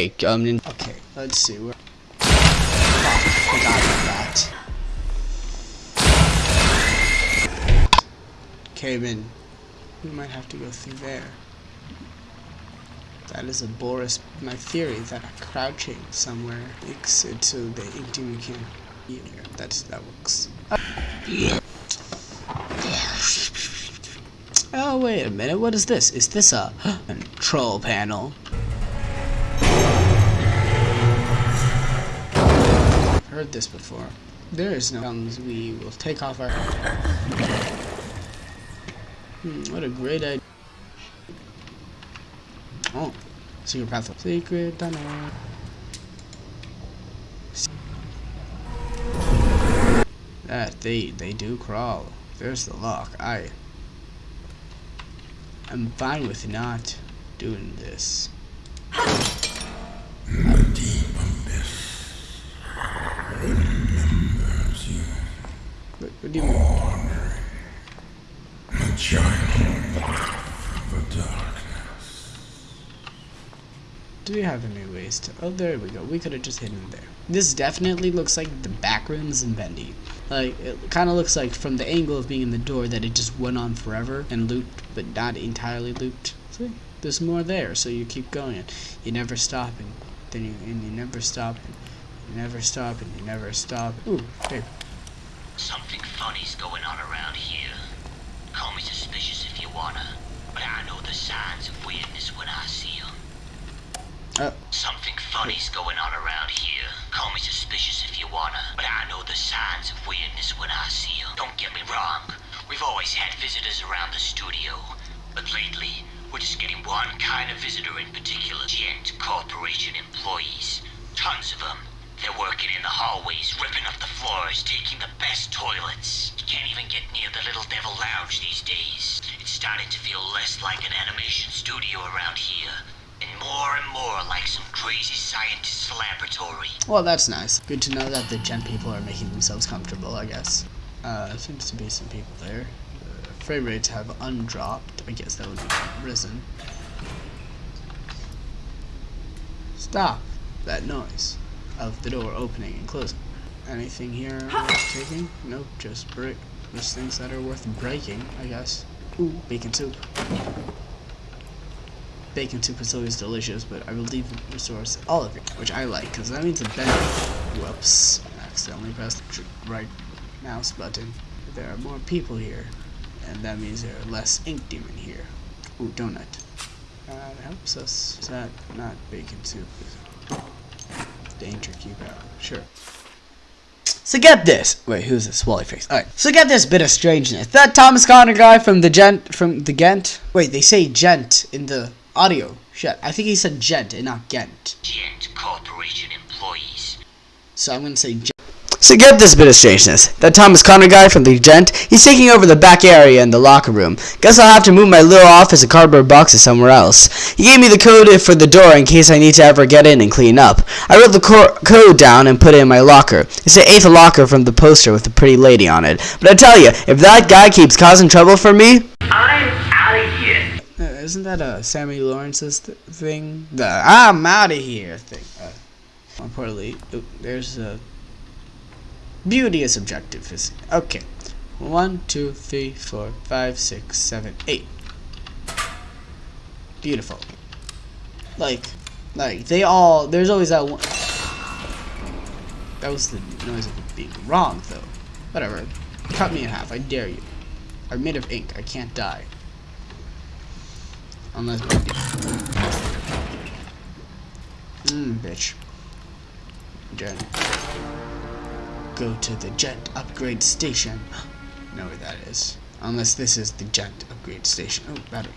Um, Okay, let's see. Where... About that. Came in. We might have to go through there. That is a Boris. My theory that I'm crouching somewhere makes it so the can't be in here. That's that works. Oh wait a minute. What is this? Is this a control panel? Heard this before. There is no guns. We will take off our. Hmm, what a great idea. Oh, secret path. Secret tunnel. That they they do crawl. There's the lock. I. I'm fine with not doing this. What, what do you mean? The giant of the darkness. Do we have any ways to? Oh, there we go. We could have just hidden there. This definitely looks like the back rooms in Bendy. Like, it kind of looks like from the angle of being in the door that it just went on forever and looped, but not entirely looped. See? There's more there, so you keep going. You never stop, and then you, and you never stop, and you never stop, and you never stop. Ooh, hey. Something funny's going on around here. Call me suspicious if you wanna, but I know the signs of weirdness when I see 'em. Uh, Something funny's going on around here. Call me suspicious if you wanna, but I know the signs of weirdness when I see 'em. Don't get me wrong, we've always had visitors around the studio, but lately, we're just getting one kind of visitor in particular. Gent Corporation employees. Tons of them. They're working in the hallways, ripping up the floors, taking the best toilets. You can't even get near the Little Devil Lounge these days. It's starting to feel less like an animation studio around here, more and more like some crazy scientist's laboratory. well, that's nice. Good to know that the gen people are making themselves comfortable, I guess. Uh, seems to be some people there. Uh, frame rates have undropped. I guess that would be risen. Stop that noise of the door opening and closing. Anything here worth taking? Nope, just brick. Just things that are worth breaking, I guess. Ooh, bacon soup. Bacon soup is always delicious, but I believe it restores all of it, which I like, because that means a better. Whoops, I accidentally pressed the right mouse button. There are more people here, and that means there are less ink demon here. Ooh, donut. Uh, that helps us. Is that not bacon soup? Danger keep out. Sure. So get this. Wait, who's this? Wally face. Alright. So get this bit of strangeness. That Thomas Connor guy from the gent from the Ghent. Wait, they say gent in the audio. Shit. I think he said gent and not Ghent. Gent Corporation employees. So I'm gonna say gent. So get this bit of strangeness. That Thomas Connor guy from the Gent, he's taking over the back area in the locker room. Guess I'll have to move my little office and cardboard boxes somewhere else. He gave me the code for the door in case I need to ever get in and clean up. I wrote the cor- code down and put it in my locker. It's the eighth locker from the poster with the pretty lady on it. But I tell you, if that guy keeps causing trouble for me, isn't that a Sammy Lawrence's th- thing? The I'm out of here thing. Uh, importantly, oop, there's a beauty is subjective. Is okay. One, two, three, four, five, six, seven, eight. Beautiful. Like, like they all. There's always that one. That was the noise of being wrong, though. Whatever. Cut me in half. I dare you. I'm made of ink. I can't die. Unless Mmm, bitch. Jen. Go to the Gent upgrade station. know where that is. Unless this is the Gent upgrade station. Oh, battery.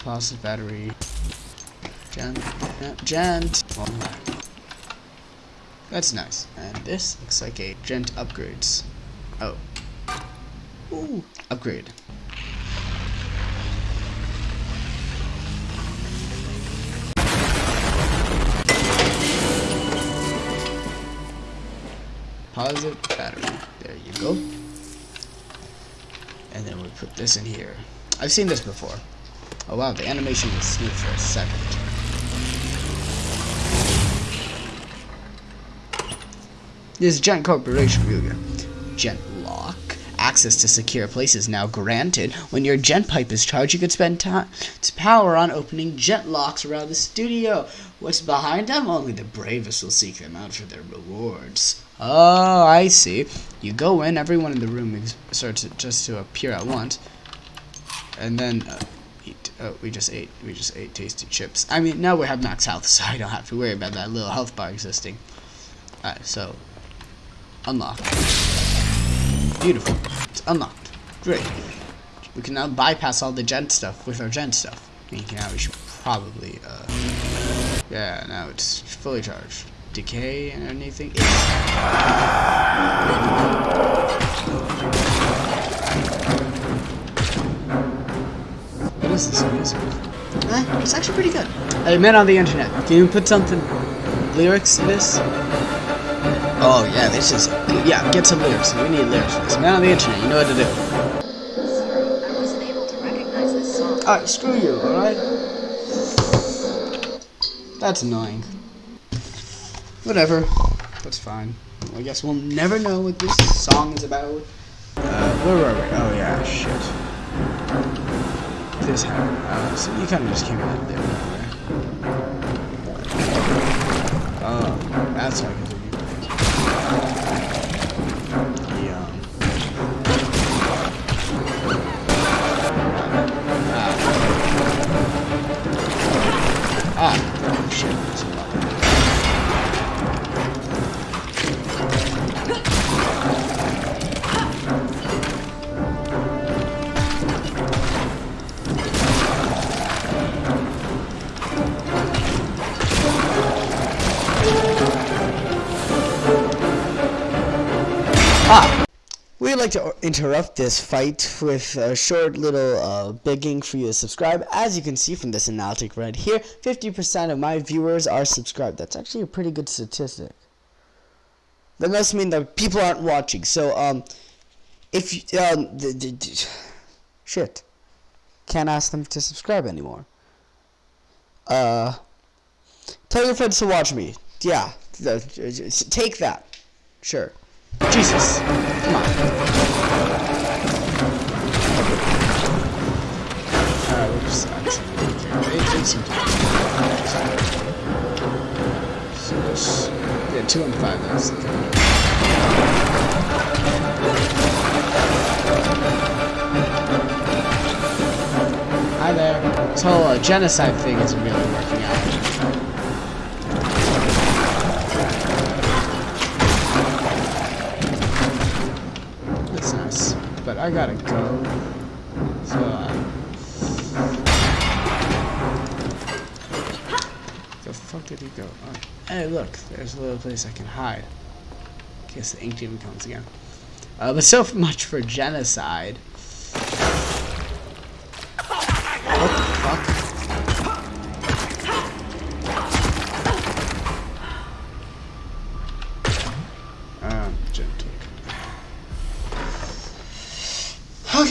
Positive battery. Gent. Gent. That's nice. And this looks like a Gent upgrades. Oh. Ooh. Upgrade. composite battery. There you go. And then we put this in here. I've seen this before. Oh wow, the animation was smooth for a second. This giant corporation, Ryuga. Giant Access to secure places now granted. When your gent pipe is charged, you could spend time to power on opening jet locks around the studio. What's behind them? Only the bravest will seek them out for their rewards. Oh, I see. You go in, everyone in the room starts just to appear at once, and then uh, eat. Oh, we just ate. We just ate tasty chips. I mean, now we have max health, so I don't have to worry about that little health bar existing. Alright, so unlock. Beautiful. It's unlocked. Great. We can now bypass all the gent stuff with our gent stuff. Meaning now we should probably, uh... Yeah, now it's fully charged. Decay and anything? What is this music? Eh, it's actually pretty good. Hey, man on the internet, can you put something lyrics to this? Oh yeah, this is yeah. Get some lyrics. We need lyrics for this. Man on the internet, you know what to do. Sorry, I wasn't able to recognize this song. All right, screw you. All right. That's annoying. Whatever. That's fine. Well, I guess we'll never know what this song is about. Uh, where were we? Oh yeah, shit. This happened. Uh, so you kind of just came out of there. Oh, that's how I can do like to interrupt this fight with a short little uh, begging for you to subscribe. As you can see from this analytic right here, 50% of my viewers are subscribed. That's actually a pretty good statistic. That must mean that people aren't watching. So, um, if you, um, shit, can't ask them to subscribe anymore. Uh, tell your friends to watch me. Yeah, take that. Sure. Jesus, come on. Some time. So yeah, two and five. That's Hi there. This whole uh, genocide thing isn't really working out. I gotta go. So, uh, the fuck did he go? Hey, look, there's a little place I can hide. In case the ink demon comes again. Uh, but so much for genocide. What the fuck? Um, gentle.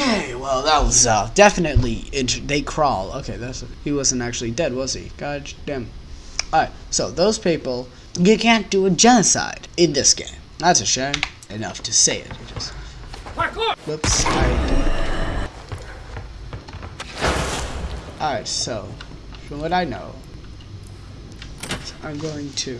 Okay, well that was uh, definitely they crawl. Okay, that's he wasn't actually dead, was he? God damn. All right, so those people, you can't do a genocide in this game. That's a shame. Enough to say it. You just. Whoops. All right, so from what I know, I'm going to.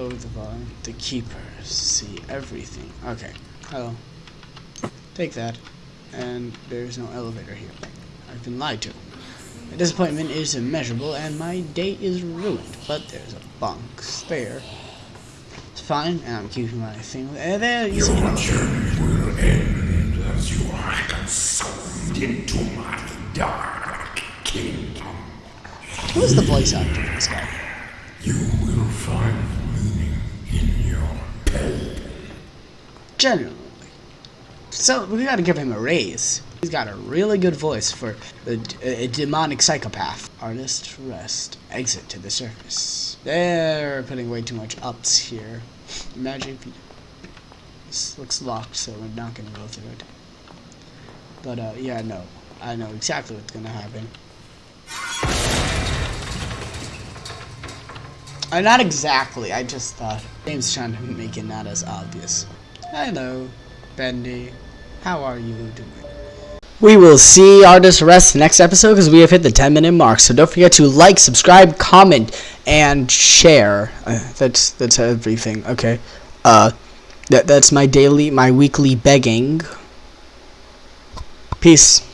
Lower the volume. The keepers see everything. Okay. Hello. Take that. And there's no elevator here. I've been lied to. My disappointment is immeasurable and my day is ruined. But there's a bunk spare. It's fine, and I'm keeping my thing. Uh, there, you see. Your journey will end as you are consumed into my dark kingdom. Who's the voice actor for this guy? You will find generally. So we gotta give him a raise. He's got a really good voice for a, a, demonic psychopath. Artist rest. Exit to the surface. They're putting way too much ups here. Imagine if you... This looks locked, so we're not gonna go through it. But, uh, yeah, no. I know exactly what's gonna happen. Uh, not exactly, I just thought. James trying to make it not as obvious. Hello, Bendy. How are you doing? We will see Artist Rest next episode because we have hit the 10 minute mark. So don't forget to like, subscribe, comment, and share. Uh, that's that's everything. Okay. Uh, that that's my daily, my weekly begging. Peace.